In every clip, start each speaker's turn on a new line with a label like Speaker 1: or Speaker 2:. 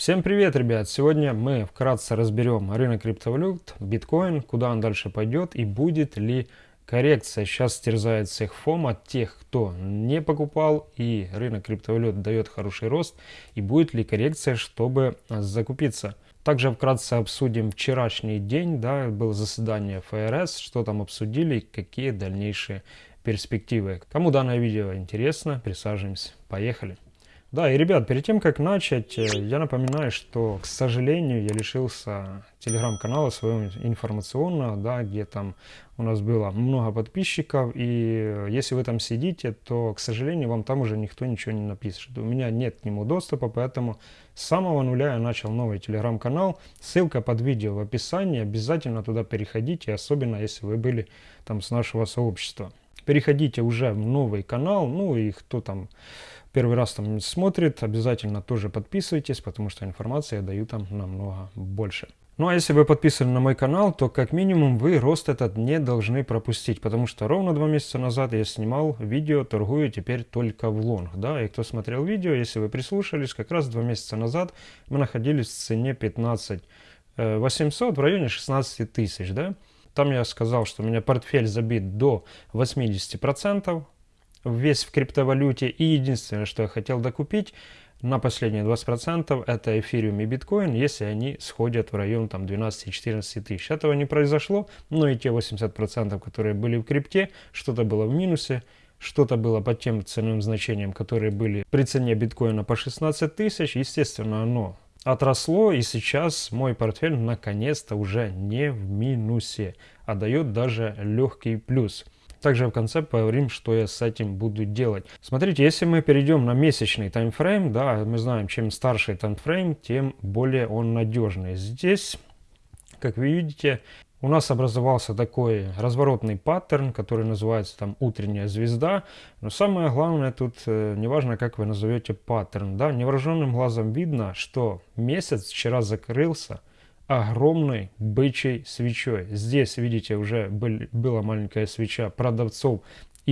Speaker 1: Всем привет, ребят! Сегодня мы вкратце разберем рынок криптовалют, биткоин, куда он дальше пойдет и будет ли коррекция. Сейчас терзает всех фом от тех, кто не покупал и рынок криптовалют дает хороший рост и будет ли коррекция, чтобы закупиться. Также вкратце обсудим вчерашний день, да, было заседание ФРС, что там обсудили, какие дальнейшие перспективы. Кому данное видео интересно, присаживаемся. Поехали! Да, и, ребят, перед тем, как начать, э, я напоминаю, что, к сожалению, я лишился телеграм-канала своего информационного, да, где там у нас было много подписчиков, и если вы там сидите, то, к сожалению, вам там уже никто ничего не напишет. У меня нет к нему доступа, поэтому с самого нуля я начал новый телеграм-канал. Ссылка под видео в описании, обязательно туда переходите, особенно если вы были там с нашего сообщества. Переходите уже в новый канал, ну и кто там первый раз там смотрит, обязательно тоже подписывайтесь, потому что информации я даю там намного больше. Ну а если вы подписаны на мой канал, то как минимум вы рост этот не должны пропустить, потому что ровно два месяца назад я снимал видео, торгую теперь только в лонг, да, и кто смотрел видео, если вы прислушались, как раз два месяца назад мы находились в цене 15 800 э, в районе 16 тысяч, да, там я сказал, что у меня портфель забит до 80%, весь в криптовалюте. И единственное, что я хотел докупить на последние 20%, это эфириум и биткоин, если они сходят в район там 12-14 тысяч. Этого не произошло, но и те 80%, которые были в крипте, что-то было в минусе, что-то было по тем ценовым значениям, которые были при цене биткоина по 16 тысяч. Естественно, оно отросло, и сейчас мой портфель наконец-то уже не в минусе, а дает даже легкий плюс. Также в конце поговорим, что я с этим буду делать. Смотрите, если мы перейдем на месячный таймфрейм, да, мы знаем, чем старше таймфрейм, тем более он надежный. Здесь, как вы видите, у нас образовался такой разворотный паттерн, который называется там утренняя звезда. Но самое главное тут, э, неважно как вы назовете паттерн, да, невооруженным глазом видно, что месяц вчера закрылся огромной бычьей свечой. Здесь, видите, уже был, была маленькая свеча продавцов,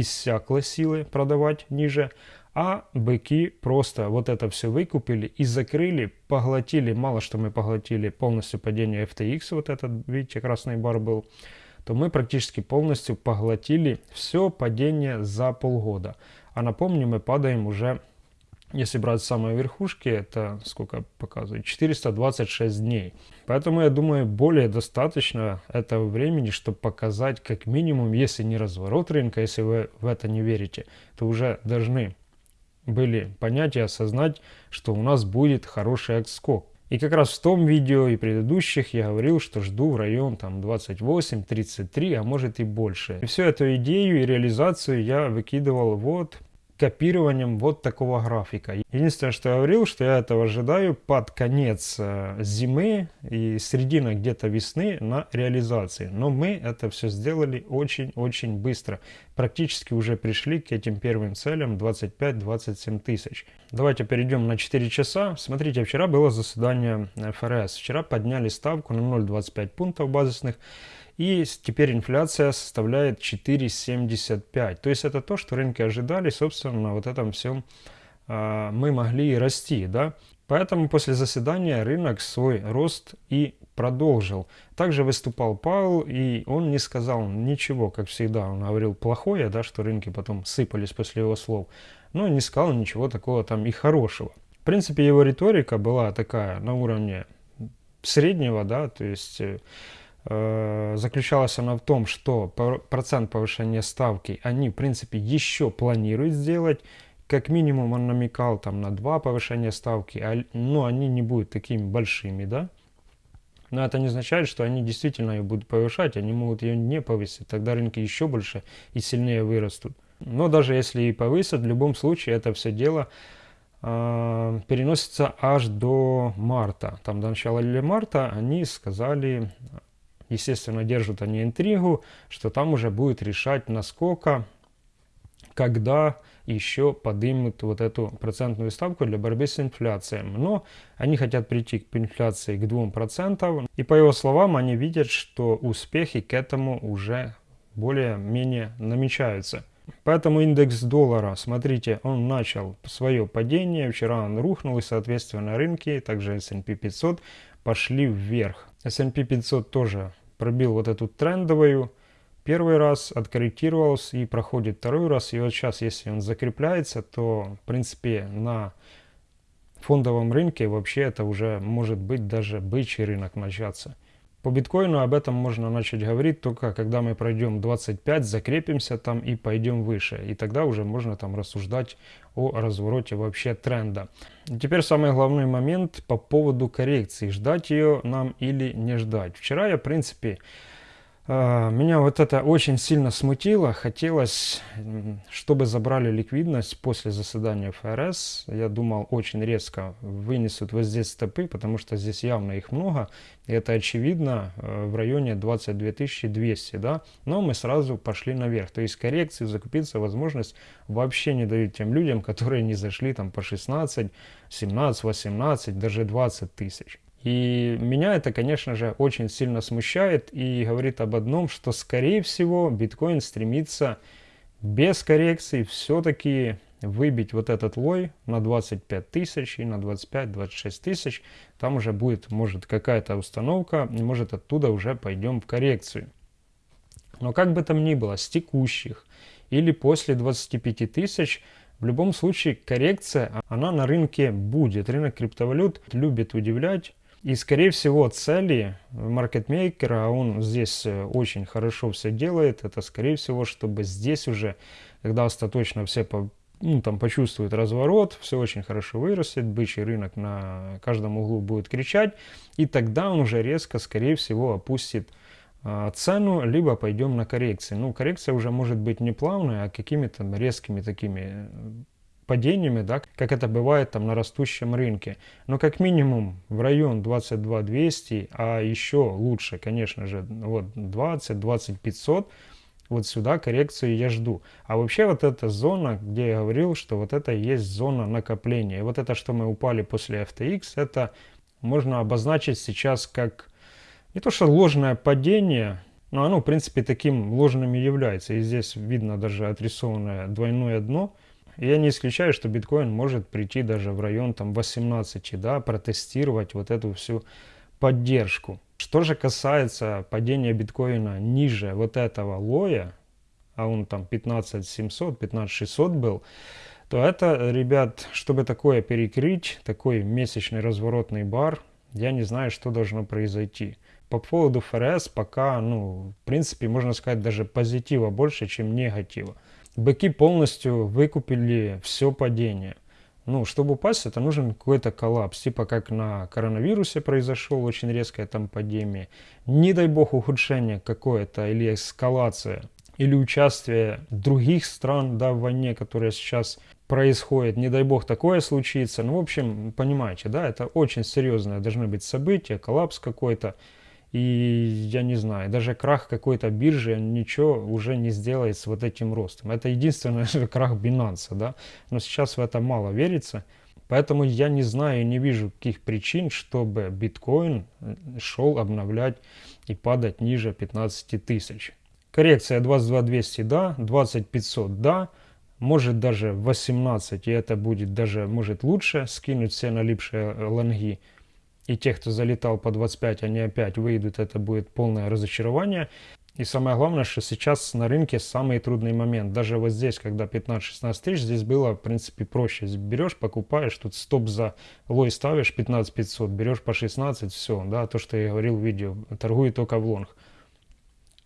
Speaker 1: иссякла силы продавать ниже, а быки просто вот это все выкупили и закрыли, поглотили, мало что мы поглотили полностью падение FTX, вот этот, видите, красный бар был, то мы практически полностью поглотили все падение за полгода. А напомню, мы падаем уже если брать самые верхушки, это сколько показывает? 426 дней. Поэтому я думаю, более достаточно этого времени, чтобы показать как минимум, если не разворот рынка, если вы в это не верите, то уже должны были понять и осознать, что у нас будет хороший отскок. И как раз в том видео и предыдущих я говорил, что жду в район там 28-33, а может и больше. И всю эту идею и реализацию я выкидывал вот копированием вот такого графика. Единственное, что я говорил, что я этого ожидаю под конец э, зимы и середина где-то весны на реализации. Но мы это все сделали очень-очень быстро. Практически уже пришли к этим первым целям 25-27 тысяч. Давайте перейдем на 4 часа. Смотрите, вчера было заседание ФРС. Вчера подняли ставку на 0,25 пунктов базисных. И теперь инфляция составляет 4,75. То есть это то, что рынки ожидали. Собственно, на вот этом всем э, мы могли и расти. Да? Поэтому после заседания рынок свой рост и продолжил. Также выступал Пауэлл, и он не сказал ничего, как всегда. Он говорил плохое, да, что рынки потом сыпались после его слов. Но не сказал ничего такого там и хорошего. В принципе, его риторика была такая на уровне среднего, да, то есть Э, заключалась она в том, что процент повышения ставки они, в принципе, еще планируют сделать. Как минимум он намекал там на два повышения ставки, а, но они не будут такими большими, да. Но это не означает, что они действительно ее будут повышать, они могут ее не повысить, тогда рынки еще больше и сильнее вырастут. Но даже если и повысят, в любом случае это все дело э, переносится аж до марта. Там до начала или марта они сказали естественно, держат они интригу, что там уже будет решать, насколько, когда еще поднимут вот эту процентную ставку для борьбы с инфляцией. Но они хотят прийти к инфляции к 2%. И по его словам, они видят, что успехи к этому уже более-менее намечаются. Поэтому индекс доллара, смотрите, он начал свое падение. Вчера он рухнул и, соответственно, рынки, также S&P 500, пошли вверх. S&P 500 тоже пробил вот эту трендовую первый раз, откорректировался и проходит второй раз. И вот сейчас, если он закрепляется, то, в принципе, на фондовом рынке вообще это уже может быть даже бычий рынок начаться. По биткоину об этом можно начать говорить только когда мы пройдем 25, закрепимся там и пойдем выше. И тогда уже можно там рассуждать о развороте вообще тренда. И теперь самый главный момент по поводу коррекции. Ждать ее нам или не ждать. Вчера я, в принципе, меня вот это очень сильно смутило. Хотелось, чтобы забрали ликвидность после заседания ФРС. Я думал, очень резко вынесут вот здесь стопы, потому что здесь явно их много. И это очевидно э, в районе 22 200, да. Но мы сразу пошли наверх. То есть коррекции, закупиться возможность вообще не дают тем людям, которые не зашли там по 16, 17, 18, даже 20 тысяч. И меня это, конечно же, очень сильно смущает и говорит об одном, что, скорее всего, биткоин стремится без коррекции все-таки выбить вот этот лой на 25 тысяч и на 25-26 тысяч. Там уже будет, может, какая-то установка, может оттуда уже пойдем в коррекцию. Но как бы там ни было, с текущих или после 25 тысяч, в любом случае коррекция, она на рынке будет. Рынок криптовалют любит удивлять, и, скорее всего, цели маркетмейкера, а он здесь э, очень хорошо все делает, это, скорее всего, чтобы здесь уже, когда остаточно все по, ну, там, почувствуют разворот, все очень хорошо вырастет, бычий рынок на каждом углу будет кричать, и тогда он уже резко, скорее всего, опустит а, цену, либо пойдем на коррекции. Ну, коррекция уже может быть не плавная, а какими-то резкими такими падениями, да, как это бывает там на растущем рынке. Но как минимум в район 22 200, а еще лучше, конечно же, вот 20, 20 500, вот сюда коррекцию я жду. А вообще вот эта зона, где я говорил, что вот это есть зона накопления. И вот это, что мы упали после FTX, это можно обозначить сейчас как не то что ложное падение, но оно в принципе таким ложным и является. И здесь видно даже отрисованное двойное дно – я не исключаю, что биткоин может прийти даже в район там 18, да, протестировать вот эту всю поддержку. Что же касается падения биткоина ниже вот этого лоя, а он там 15700, 15600 был, то это, ребят, чтобы такое перекрыть, такой месячный разворотный бар, я не знаю, что должно произойти. По поводу ФРС пока, ну, в принципе, можно сказать, даже позитива больше, чем негатива. Быки полностью выкупили все падение. Ну, чтобы упасть, это нужен какой-то коллапс, типа как на коронавирусе произошел очень резкое там падение. Не дай бог ухудшение какое-то или эскалация, или участие других стран да, в войне, которая сейчас происходит. Не дай бог такое случится. Ну, в общем, понимаете, да, это очень серьезное должны быть события, коллапс какой-то. И я не знаю, даже крах какой-то биржи ничего уже не сделает с вот этим ростом. Это единственный крах Binance, да. Но сейчас в это мало верится. Поэтому я не знаю и не вижу каких причин, чтобы биткоин э, шел обновлять и падать ниже 15 тысяч. Коррекция 22 200, да, 20 500, да, может даже 18, и это будет даже, может лучше, скинуть все налипшие э, лонги и тех, кто залетал по 25, они опять выйдут, это будет полное разочарование. И самое главное, что сейчас на рынке самый трудный момент. Даже вот здесь, когда 15-16 тысяч, здесь было, в принципе, проще. Берешь, покупаешь, тут стоп за лой ставишь 15 500, берешь по 16, все, да, то, что я говорил в видео, торгую только в лонг.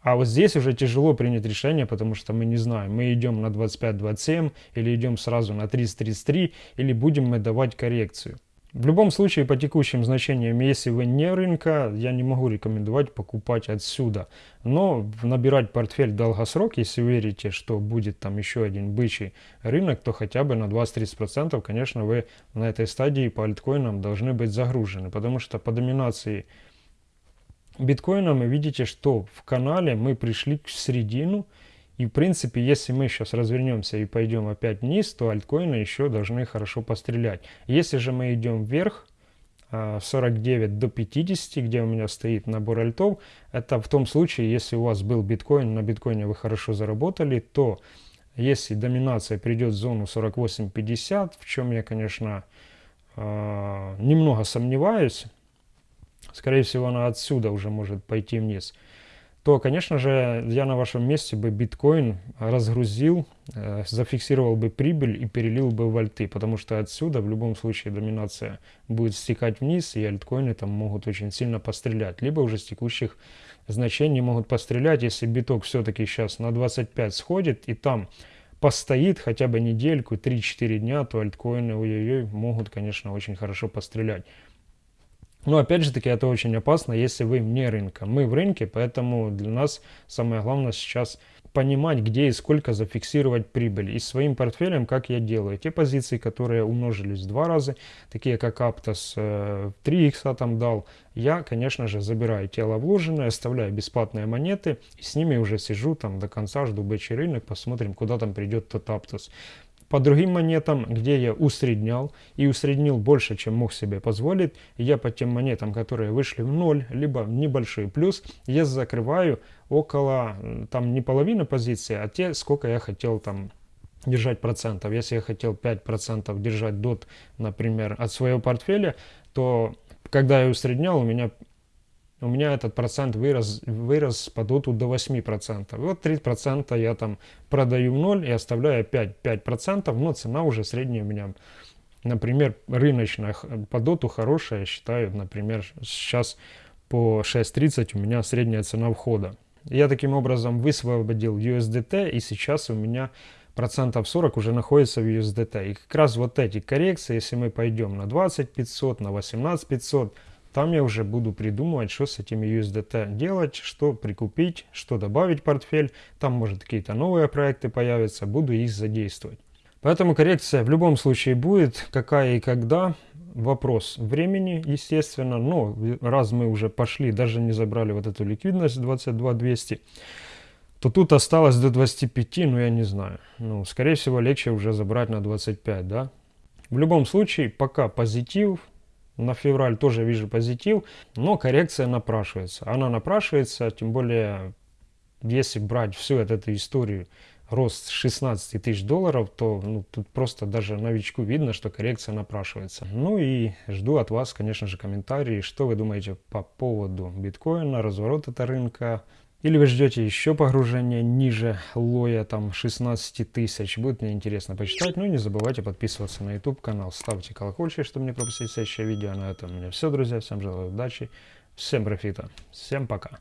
Speaker 1: А вот здесь уже тяжело принять решение, потому что мы не знаем, мы идем на 25-27 или идем сразу на 30-33, или будем мы давать коррекцию. В любом случае, по текущим значениям, если вы не рынка, я не могу рекомендовать покупать отсюда. Но набирать портфель долгосрок, если верите, что будет там еще один бычий рынок, то хотя бы на 20-30%, конечно, вы на этой стадии по альткоинам должны быть загружены. Потому что по доминации биткоина вы видите, что в канале мы пришли к середину, и в принципе, если мы сейчас развернемся и пойдем опять вниз, то альткоины еще должны хорошо пострелять. Если же мы идем вверх, 49 а, до 50, где у меня стоит набор альтов, это в том случае, если у вас был биткоин, на биткоине вы хорошо заработали, то если доминация придет в зону 48-50, в чем я, конечно, э, немного сомневаюсь, скорее всего, она отсюда уже может пойти вниз, то, конечно же, я на вашем месте бы биткоин разгрузил, э, зафиксировал бы прибыль и перелил бы в альты, потому что отсюда в любом случае доминация будет стекать вниз, и альткоины там могут очень сильно пострелять, либо уже с текущих значений могут пострелять, если биток все-таки сейчас на 25 сходит и там постоит хотя бы недельку, 3-4 дня, то альткоины ой-ой-ой могут, конечно, очень хорошо пострелять. Но опять же таки это очень опасно, если вы вне рынка. Мы в рынке, поэтому для нас самое главное сейчас понимать, где и сколько зафиксировать прибыль. И своим портфелем, как я делаю, те позиции, которые умножились в два раза, такие как Aptos, 3 икса там дал, я, конечно же, забираю тело вложенное, оставляю бесплатные монеты, и с ними уже сижу там до конца, жду бычий рынок, посмотрим, куда там придет тот Aptos. По другим монетам, где я усреднял, и усреднил больше, чем мог себе позволить, я по тем монетам, которые вышли в ноль, либо в небольшой плюс, я закрываю около, там не половины позиции, а те, сколько я хотел там держать процентов. Если я хотел 5% держать дот, например, от своего портфеля, то когда я усреднял, у меня у меня этот процент вырос, вырос по доту до 8%. Вот 3% я там продаю в ноль и оставляю 5%, 5%, но цена уже средняя у меня, например, рыночная по доту хорошая, я считаю, например, сейчас по 6.30 у меня средняя цена входа. Я таким образом высвободил USDT и сейчас у меня процентов 40 уже находится в USDT. И как раз вот эти коррекции, если мы пойдем на 20 500, на 18 500, там я уже буду придумывать, что с этими USDT делать, что прикупить, что добавить в портфель. Там, может, какие-то новые проекты появятся, буду их задействовать. Поэтому коррекция в любом случае будет, какая и когда. Вопрос времени, естественно, но раз мы уже пошли, даже не забрали вот эту ликвидность 22 200, то тут осталось до 25, ну я не знаю. Ну, скорее всего, легче уже забрать на 25, да. В любом случае, пока позитив, на февраль тоже вижу позитив, но коррекция напрашивается. Она напрашивается, тем более, если брать всю эту, историю, рост 16 тысяч долларов, то ну, тут просто даже новичку видно, что коррекция напрашивается. Ну и жду от вас, конечно же, комментарии, что вы думаете по поводу биткоина, разворота рынка, или вы ждете еще погружения ниже лоя, там 16 тысяч. Будет мне интересно почитать. Ну и не забывайте подписываться на YouTube канал. Ставьте колокольчик, чтобы не пропустить следующее видео. На этом у меня все, друзья. Всем желаю удачи, всем профита. Всем пока.